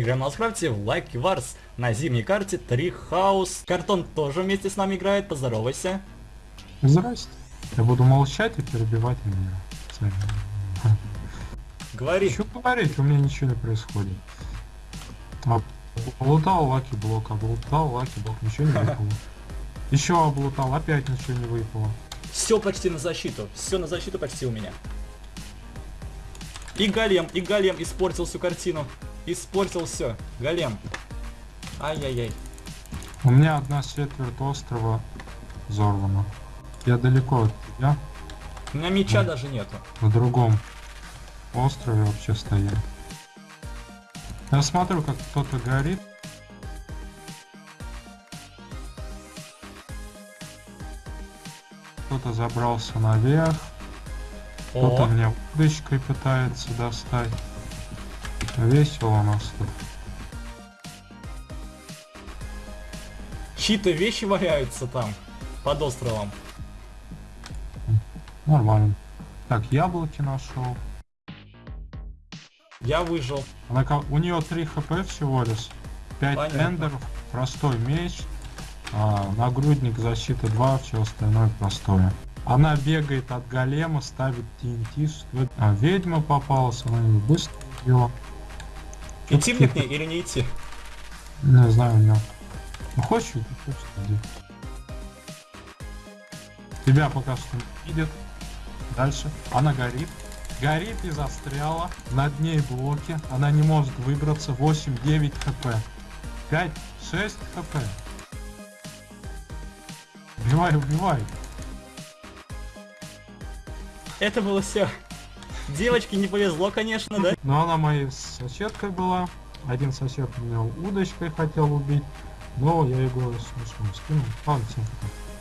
играем в Майнкрафте в Lucky Wars на зимней карте Tree House. Картон тоже вместе с нами играет, поздоровайся. Здрасте. Я буду молчать и перебивать меня. Говори. Что говорить, у меня ничего не происходит. А, Облутал lucky block, облутал lucky block, ничего не выпало. Еще облутал, опять ничего не выпало. Все почти на защиту. Все на защиту почти у меня. И голем, и голем испортил всю картину. Испортил все. Голем. Ай-яй-яй. У меня одна четверть острова взорвана. Я далеко от тебя, У меня меча Да. даже нету. на другом острове вообще стою. Я смотрю, как кто-то горит. Кто-то забрался наверх, кто-то меня удочкой пытается достать. Весело у нас тут. чьи-то вещи валяются там, под островом. Нормально. Так, яблоки нашел. Я выжил. Она, у нее 3 хп всего лишь. 5 Понятно. эндеров, простой меч, а, нагрудник защиты 2, все остальное простое. Она бегает от голема, ставит это? А, ведьма попалась, она ее быстро убила. Идти мне к ней или не идти? Не знаю, у. Ну хочешь, хочешь, иди. Тебя пока что не видит. Дальше. Она горит. Горит и застряла. Над ней блоки. Она не может выбраться. 8-9 хп. 5-6 хп. Убивай, убивай. Это было все. Девочке не повезло, конечно, да? Но она моей соседкой была. Один сосед меня удочкой хотел убить. Но я его смешно скинул. Ладно, всем пока.